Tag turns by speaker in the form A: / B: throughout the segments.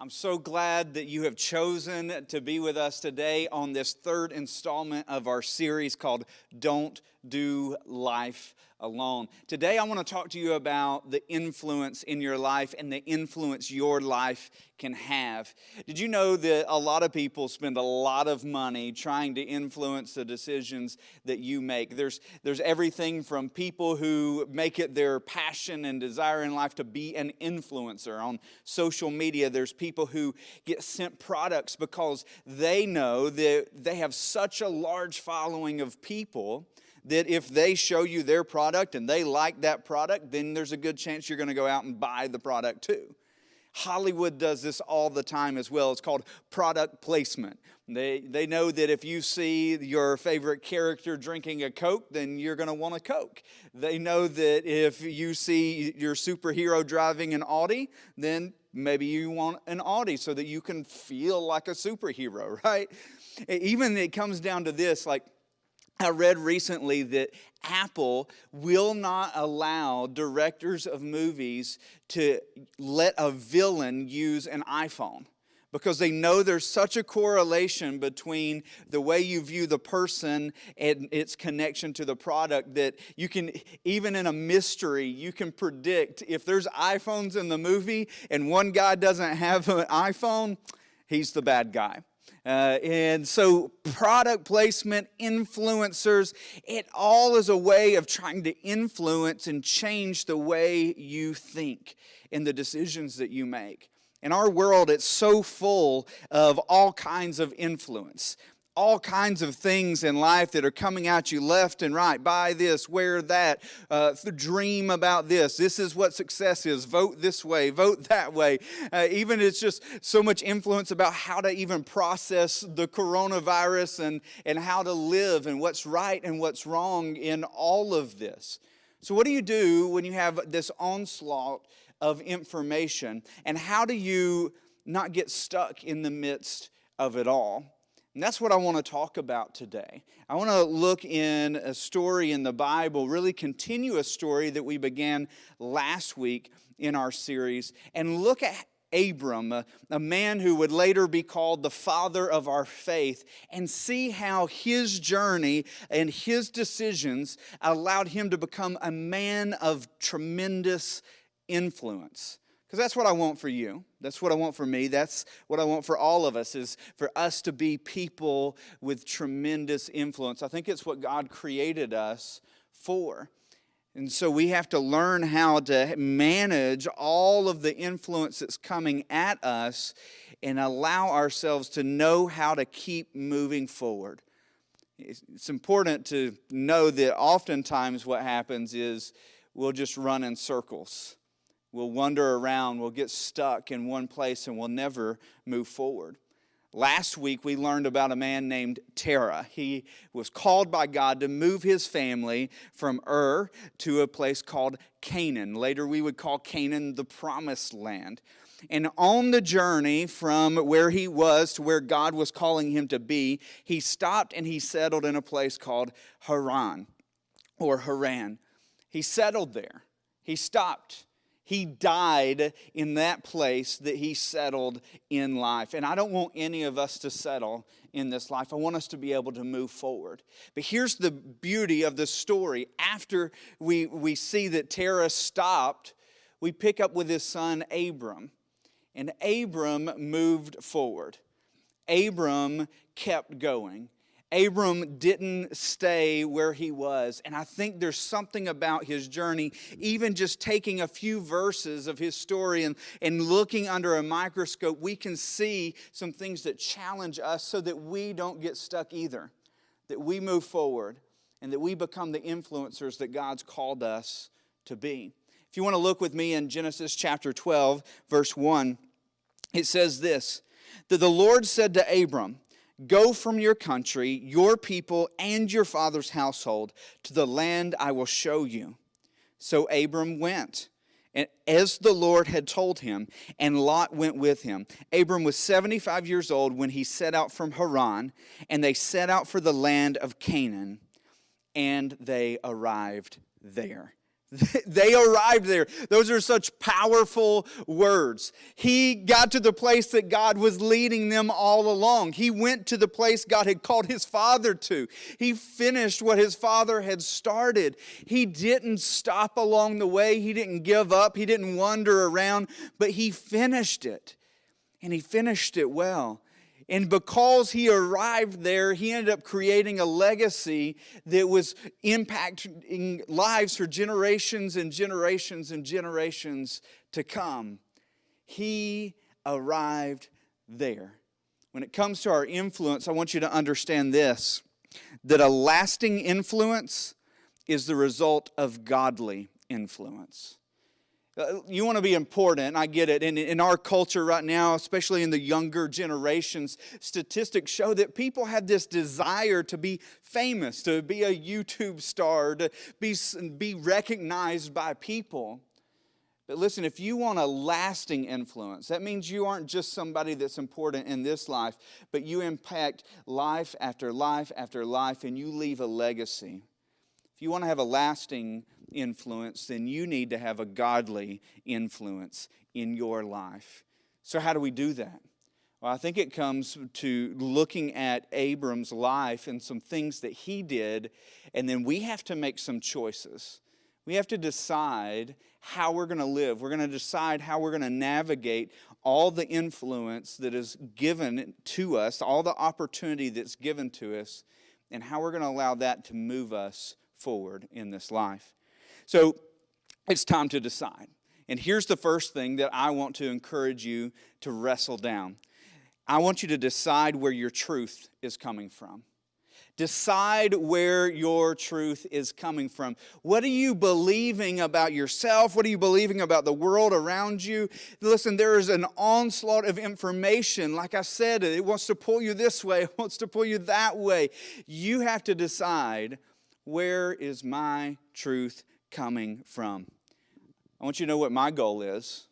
A: I'm so glad that you have chosen to be with us today on this third installment of our series called Don't Do Life Alone. Today, I want to talk to you about the influence in your life and the influence your life can have. Did you know that a lot of people spend a lot of money trying to influence the decisions that you make? There's, there's everything from people who make it their passion and desire in life to be an influencer. On social media, there's people who get sent products because they know that they have such a large following of people that if they show you their product and they like that product, then there's a good chance you're going to go out and buy the product too. Hollywood does this all the time as well. It's called product placement. They, they know that if you see your favorite character drinking a Coke, then you're going to want a Coke. They know that if you see your superhero driving an Audi, then maybe you want an Audi so that you can feel like a superhero, right? Even it comes down to this like, I read recently that Apple will not allow directors of movies to let a villain use an iPhone because they know there's such a correlation between the way you view the person and its connection to the product that you can, even in a mystery, you can predict if there's iPhones in the movie and one guy doesn't have an iPhone, he's the bad guy. Uh, and so, product placement, influencers, it all is a way of trying to influence and change the way you think and the decisions that you make. In our world, it's so full of all kinds of influence all kinds of things in life that are coming at you left and right. Buy this, wear that, uh, dream about this. This is what success is. Vote this way, vote that way. Uh, even it's just so much influence about how to even process the coronavirus and, and how to live and what's right and what's wrong in all of this. So, what do you do when you have this onslaught of information? And how do you not get stuck in the midst of it all? And that's what I want to talk about today. I want to look in a story in the Bible, really continue a story that we began last week in our series, and look at Abram, a, a, man who would later be called the father of our faith, and see how his journey and his decisions allowed him to become a man of tremendous influence. Because that's what I want for you. That's what I want for me. That's what I want for all of us is for us to be people with tremendous influence. I think it's what God created us for. And so we have to learn how to manage all of the influence that's coming at us and allow ourselves to know how to keep moving forward. It's important to know that oftentimes what happens is we'll just run in circles We'll wander around, we'll get stuck in one place, and we'll never move forward. Last week, we learned about a man named Terah. He was called by God to move his family from Ur to a place called Canaan. Later, we would call Canaan the promised land. And on the journey from where he was to where God was calling him to be, he stopped and he settled in a place called Haran or Haran. He settled there. He stopped he died in that place that he settled in life. And I don't want any of us to settle in this life. I want us to be able to move forward. But here's the beauty of the story. After we, we see that Terah stopped, we pick up with his son Abram. And Abram moved forward. Abram kept going. Abram didn't stay where he was. And I think there's something about his journey, even just taking a few verses of his story and, and looking under a microscope, we can see some things that challenge us so that we don't get stuck either, that we move forward and that we become the influencers that God's called us to be. If you want to look with me in Genesis chapter 12, verse 1, it says this that the Lord said to Abram, Go from your country, your people, and your father's household to the land I will show you. So Abram went, and as the Lord had told him, and Lot went with him. Abram was 75 years old when he set out from Haran, and they set out for the land of Canaan, and they arrived there. They arrived there. Those are such powerful words. He got to the place that God was leading them all along. He went to the place God had called his father to. He finished what his father had started. He didn't stop along the way, he didn't give up, he didn't wander around, but he finished it. And he finished it well. And because he arrived there, he ended up creating a legacy that was impacting lives for generations and generations and generations to come. He arrived there. When it comes to our influence, I want you to understand this that a lasting influence is the result of godly influence. Uh, you want to be important, I get it. And in our culture right now, especially in the younger generations, statistics show that people have this desire to be famous, to be a YouTube star, to be, be recognized by people. But listen, if you want a lasting influence, that means you aren't just somebody that's important in this life, but you impact life after life after life, and you leave a legacy. If you want to have a lasting influence, then you need to have a godly influence in your life. So, how do we do that? Well, I think it comes to looking at Abram's life and some things that he did, and then we have to make some choices. We have to decide how we're going to live. We're going to decide how we're going to navigate all the influence that is given to us, all the opportunity that's given to us, and how we're going to allow that to move us forward in this life. So it's time to decide. And here's the first thing that I want to encourage you to wrestle down I want you to decide where your truth is coming from. Decide where your truth is coming from. What are you believing about yourself? What are you believing about the world around you? Listen, there is an onslaught of information. Like I said, it wants to pull you this way, it wants to pull you that way. You have to decide where is my truth coming from? I want you to know what my goal is.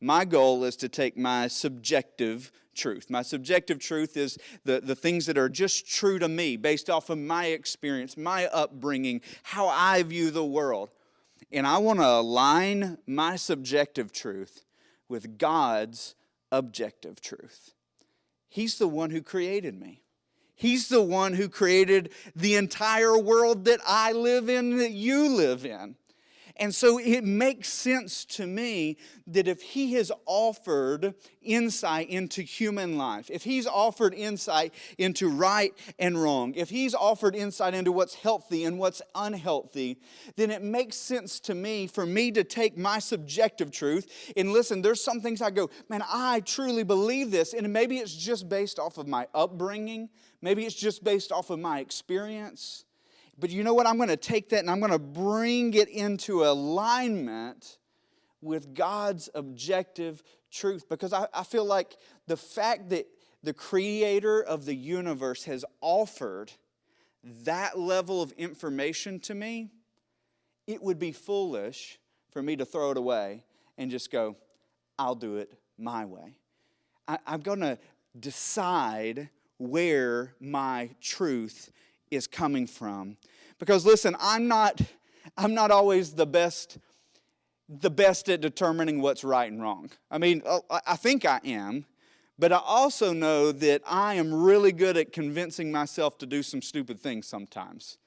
A: My goal is to take my subjective truth. My subjective truth is the, the things that are just true to me based off of my experience, my upbringing, how I view the world. And I want to align my subjective truth with God's objective truth. He's the one who created me. He's the one who created the entire world that I live in, that you live in. And so it makes sense to me that if he has offered insight into human life, if he's offered insight into right and wrong, if he's offered insight into what's healthy and what's unhealthy, then it makes sense to me for me to take my subjective truth and listen, there's some things I go, man, I truly believe this. And maybe it's just based off of my upbringing, maybe it's just based off of my experience. But you know what? I'm going to take that and I'm going to bring it into alignment with God's objective truth because I, I feel like the fact that the creator of the universe has offered that level of information to me, it would be foolish for me to throw it away and just go, I'll do it my way. I, am going to decide where my truth is coming from. Because listen, I'm not, I'm not always the best, the best at determining what's right and wrong. I mean, uh, I think I am, but I also know that I am really good at convincing myself to do some stupid things sometimes.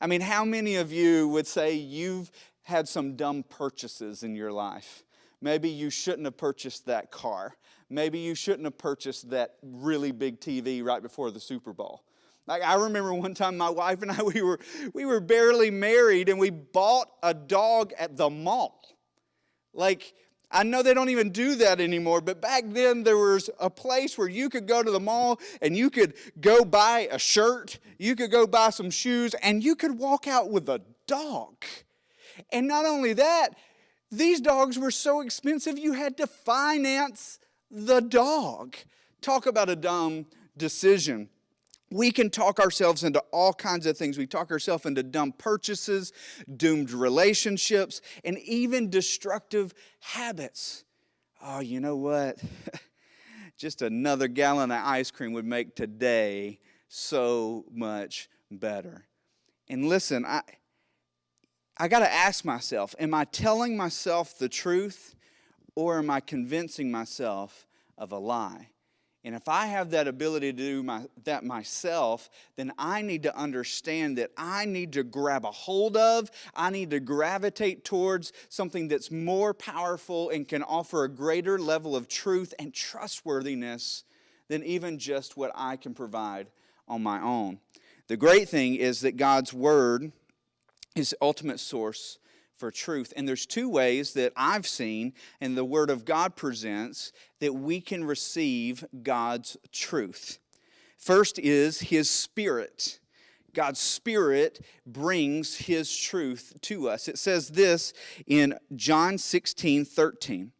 A: I mean, how many of you would say you've had some dumb purchases in your life? Maybe you shouldn't have purchased that car. Maybe you shouldn't have purchased that really big TV right before the Super Bowl. Like I remember one time my wife and I we were we were barely married and we bought a dog at the mall. Like I know they don't even do that anymore, but back then there was a place where you could go to the mall and you could go buy a shirt, you could go buy some shoes, and you could walk out with a dog. And not only that, these dogs were so expensive you had to finance the dog. Talk about a dumb decision we can talk ourselves into all kinds of things. We talk ourselves into dumb purchases, doomed relationships, and even destructive habits. Oh, you know what? Just another gallon of ice cream would make today so much better. And listen, I I got to ask myself am I telling myself the truth or am I convincing myself of a lie? And if I have that ability to do my, that myself, then I need to understand that I need to grab a hold of, I need to gravitate towards something that's more powerful and can offer a greater level of truth and trustworthiness than even just what I can provide on my own. The great thing is that God's Word is ultimate source for truth. And there's two ways that I've seen and the Word of God presents that we can receive God's truth. First is His Spirit. God's Spirit brings His truth to us. It says this in John 16 13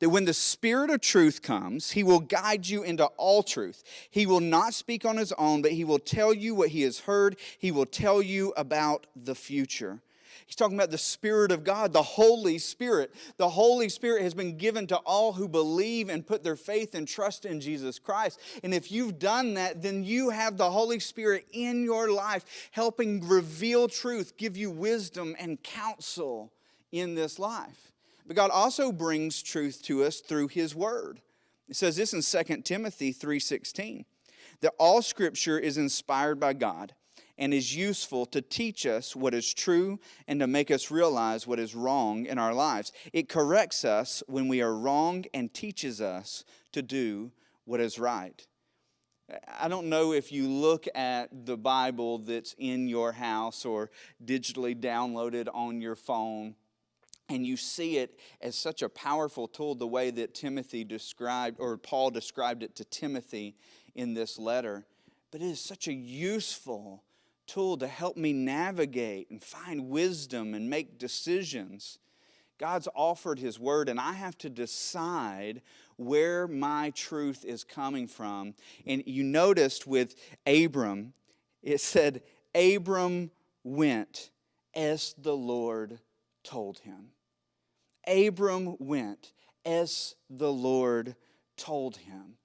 A: that when the Spirit of truth comes, He will guide you into all truth. He will not speak on His own, but He will tell you what He has heard. He will tell you about the future. He's talking about the Spirit of God, the Holy Spirit. The Holy Spirit has been given to all who believe and put their faith and trust in Jesus Christ. And if you've done that, then you have the Holy Spirit in your life, helping reveal truth, give you wisdom and counsel in this life. But God also brings truth to us through His Word. It says this in 2 Timothy 3:16 that all scripture is inspired by God and is useful to teach us what is true and to make us realize what is wrong in our lives. It corrects us when we are wrong and teaches us to do what is right. I don't know if you look at the Bible that's in your house or digitally downloaded on your phone and you see it as such a powerful tool the way that Timothy described or Paul described it to Timothy in this letter. But it is such a useful tool to help me navigate and find wisdom and make decisions. God's offered His Word, and I have to decide where my truth is coming from. And you noticed with Abram, it said, Abram went as the Lord told him. Abram went as the Lord told him.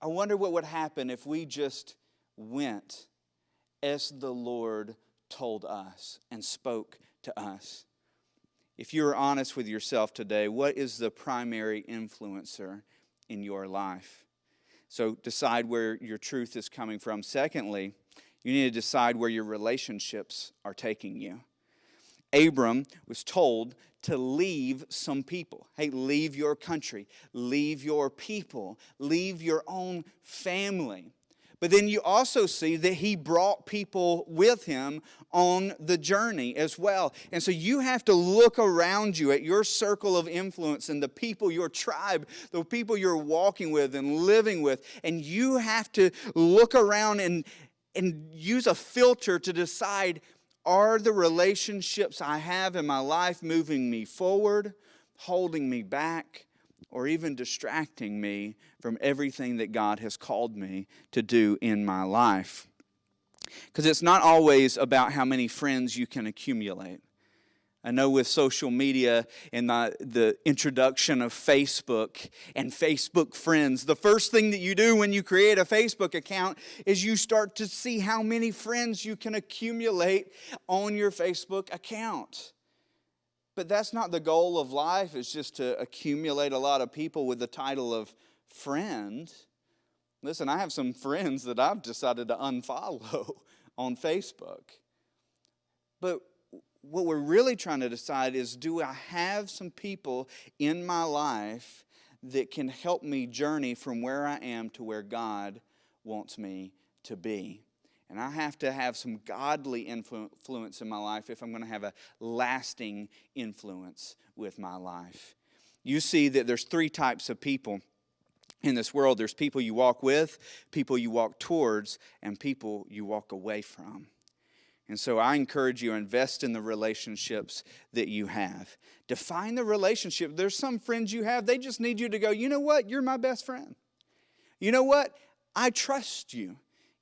A: I wonder what would happen if we just went as the Lord told us and spoke to us. If you're honest with yourself today, what is the primary influencer in your life? So decide where your truth is coming from. Secondly, you need to decide where your relationships are taking you. Abram was told to leave some people. Hey, leave your country, leave your people, leave your own family. But then you also see that he brought people with him on the journey as well. And so you have to look around you at your circle of influence and the people, your tribe, the people you're walking with and living with. And you have to look around and, and use a filter to decide are the relationships I have in my life moving me forward, holding me back? or even distracting me from everything that God has called me to do in my life. Because it's not always about how many friends you can accumulate. I know with social media and the, the introduction of Facebook and Facebook friends, the first thing that you do when you create a Facebook account is you start to see how many friends you can accumulate on your Facebook account. But that's not the goal of life, it's just to accumulate a lot of people with the title of friend. Listen, I have some friends that I've decided to unfollow on Facebook. But what we're really trying to decide is do I have some people in my life that can help me journey from where I am to where God wants me to be? And I have to have some godly influence in my life if I'm going to have a lasting influence with my life. You see that there's three types of people in this world there's people you walk with, people you walk towards, and people you walk away from. And so I encourage you invest in the relationships that you have. Define the relationship. There's some friends you have, they just need you to go, you know what? You're my best friend. You know what? I trust you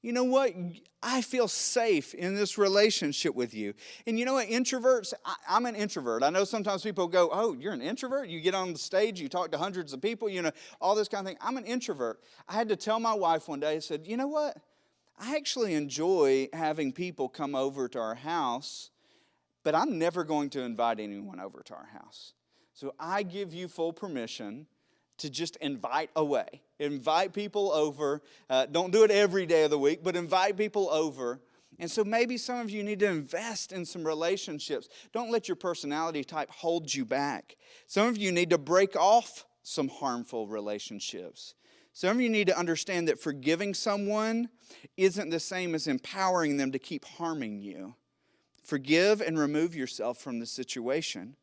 A: you know what? I feel safe in this relationship with you. And you know what? Introverts, I, am an introvert. I know sometimes people go, Oh, you're an introvert? You get on the stage, you talk to hundreds of people, you know, all this kind of thing. I'm an introvert. I had to tell my wife one day, I said, You know what? I actually enjoy having people come over to our house but I'm never going to invite anyone over to our house. So I give you full permission to just invite away. Invite people over. Uh, don't do it every day of the week, but invite people over. And so maybe some of you need to invest in some relationships. Don't let your personality type hold you back. Some of you need to break off some harmful relationships. Some of you need to understand that forgiving someone isn't the same as empowering them to keep harming you. Forgive and remove yourself from the situation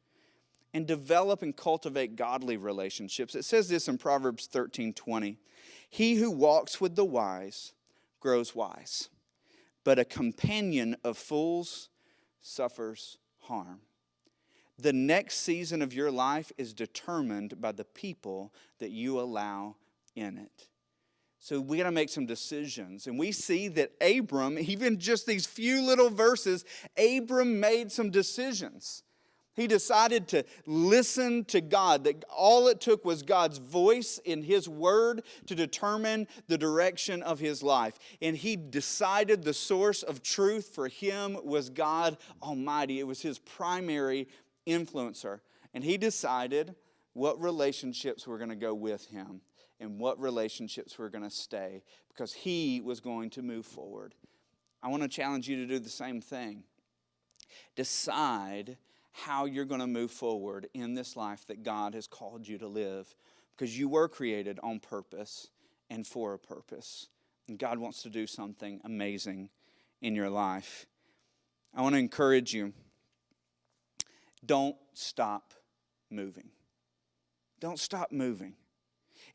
A: and develop and cultivate godly relationships. It says this in Proverbs 13 20. He who walks with the wise grows wise, but a companion of fools suffers harm. The next season of your life is determined by the people that you allow in it. So we got to make some decisions. And we see that Abram, even just these few little verses, Abram made some decisions. He decided to listen to God, that all it took was God's voice in His Word to determine the direction of his life. And he decided the source of truth for him was God Almighty. It was his primary influencer. And he decided what relationships were going to go with him and what relationships were going to stay because he was going to move forward. I want to challenge you to do the same thing. Decide how you're going to move forward in this life that God has called you to live because you were created on purpose and for a purpose. And God wants to do something amazing in your life. I want to encourage you don't stop moving. Don't stop moving.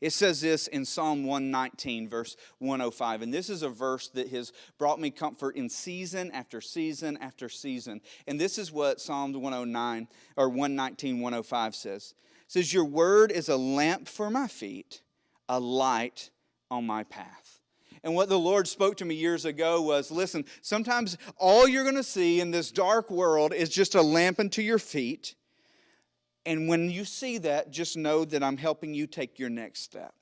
A: It says this in Psalm 119, verse 105. And this is a verse that has brought me comfort in season after season after season. And this is what Psalm 109 or 119, 105 says. It says, Your word is a lamp for my feet, a light on my path. And what the Lord spoke to me years ago was listen, sometimes all you're going to see in this dark world is just a lamp unto your feet and when you see that, just know that I'm helping you take your next step.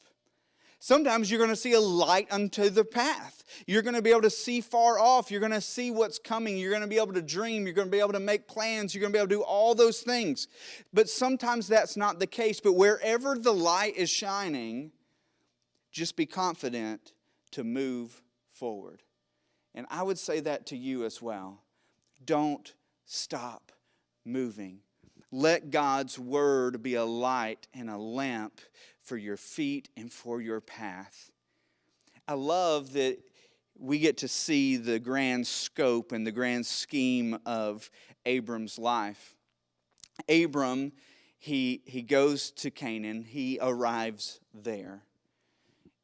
A: Sometimes you're going to see a light unto the path. You're going to be able to see far off. You're going to see what's coming. You're going to be able to dream. You're going to be able to make plans. You're going to be able to do all those things. But sometimes that's not the case. But wherever the light is shining, just be confident to move forward. And I would say that to you as well. Don't stop moving. Let God's word be a light and a lamp for your feet and for your path. I love that we get to see the grand scope and the grand scheme of Abram's life. Abram, he, he goes to Canaan, he arrives there.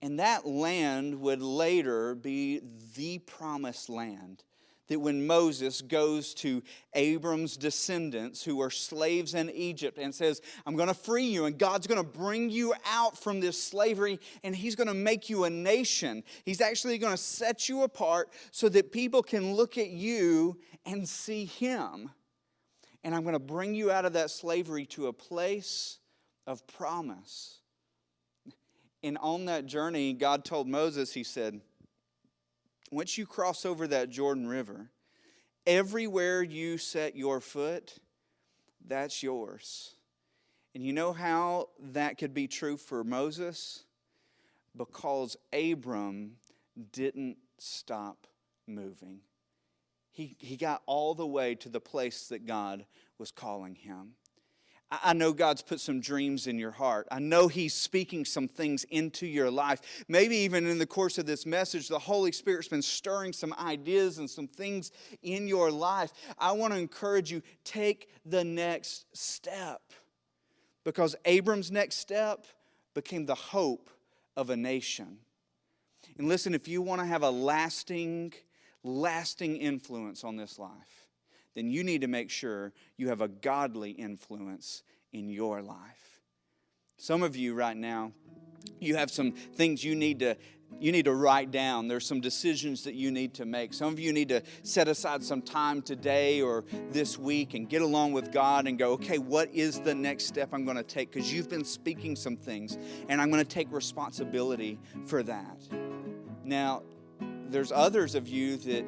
A: And that land would later be the promised land that when Moses goes to Abram's descendants who are slaves in Egypt and says, I'm going to free you, and God's going to bring you out from this slavery, and He's going to make you a nation. He's actually going to set you apart so that people can look at you and see Him. And I'm going to bring you out of that slavery to a place of promise. And on that journey, God told Moses, He said, once you cross over that Jordan River, everywhere you set your foot, that's yours. And you know how that could be true for Moses? Because Abram didn't stop moving. He, he got all the way to the place that God was calling him. I know God's put some dreams in your heart. I know He's speaking some things into your life. Maybe even in the course of this message, the Holy Spirit's been stirring some ideas and some things in your life. I want to encourage you take the next step because Abram's next step became the hope of a nation. And listen, if you want to have a lasting, lasting influence on this life, then you need to make sure you have a godly influence in your life. Some of you right now, you have some things you need to you need to write down. There's some decisions that you need to make. Some of you need to set aside some time today or this week and get along with God and go, okay, what is the next step I'm going to take? Because you've been speaking some things, and I'm going to take responsibility for that. Now, there's others of you that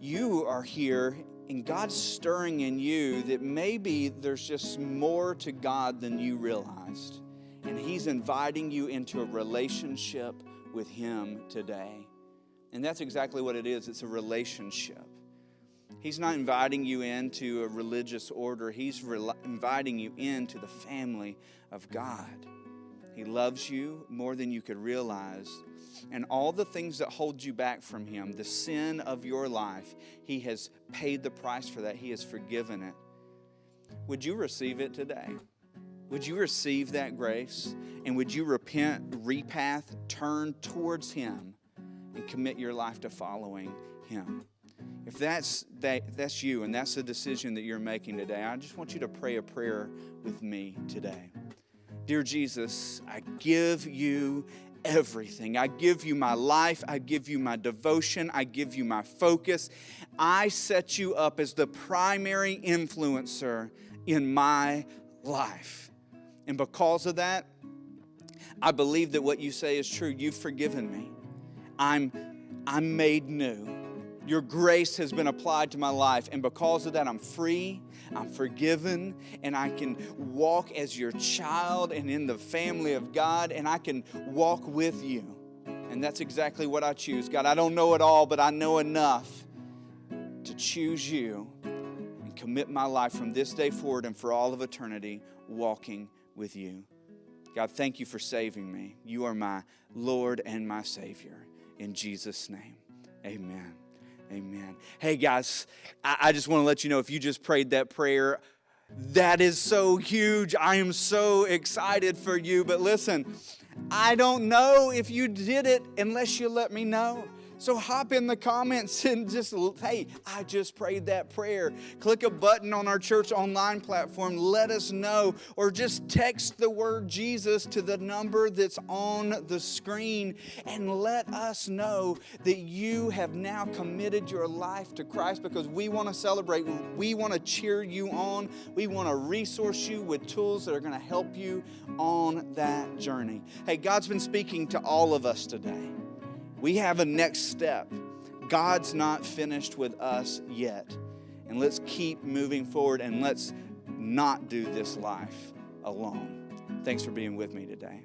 A: you are here and God's stirring in you that maybe there's just more to God than you realized. And He's inviting you into a relationship with Him today. And that's exactly what it is it's a relationship. He's not inviting you into a religious order, He's re- inviting you into the family of God. He loves you more than you could realize. And all the things that hold you back from Him, the sin of your life, He has paid the price for that. He has forgiven it. Would you receive it today? Would you receive that grace? And would you repent, repath, turn towards Him, and commit your life to following Him? If that's that, that's you and that's the decision that you're making today, I just want you to pray a prayer with me today. Dear Jesus, I give you everything. I give you my life. I give you my devotion. I give you my focus. I set you up as the primary influencer in my life. And because of that, I believe that what you say is true. You've forgiven me. I'm, I'm made new. Your grace has been applied to my life, and because of that, I'm free, I'm forgiven, and I can walk as your child and in the family of God, and I can walk with you. And that's exactly what I choose. God, I don't know it all, but I know enough to choose you and commit my life from this day forward and for all of eternity walking with you. God, thank you for saving me. You are my Lord and my Savior. In Jesus' name, amen. Amen. Hey, guys, I, I just want to let you know if you just prayed that prayer, that is so huge. I am so excited for you. But listen, I don't know if you did it unless you let me know. So hop in the comments and just, hey, I just prayed that prayer. Click a button on our church online platform. Let us know. Or just text the word Jesus to the number that's on the screen and let us know that you have now committed your life to Christ because we want to celebrate. We want to cheer you on. We want to resource you with tools that are going to help you on that journey. Hey, God's been speaking to all of us today we have a next step. God's not finished with us yet. And let's keep moving forward and let's not do this life alone. Thanks for being with me today.